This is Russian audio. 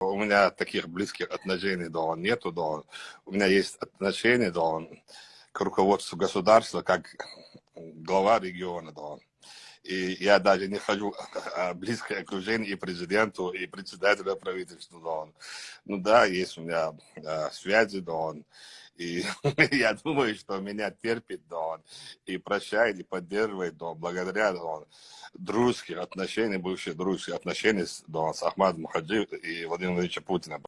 У меня таких близких отношений, да, нету, да. У меня есть отношения, да, к руководству государства, как глава региона, да. И я даже не хожу в близкое окружение и президенту, и председателю правительства, да. Ну да, есть у меня а, связи, да, и я думаю, что меня терпит, да, и прощает, и поддерживает, да, благодаря, да, дружеских отношений, бывших дружеских отношений, да, с Ахмадом Хаджи и Владимиром Владимировичем Путиным.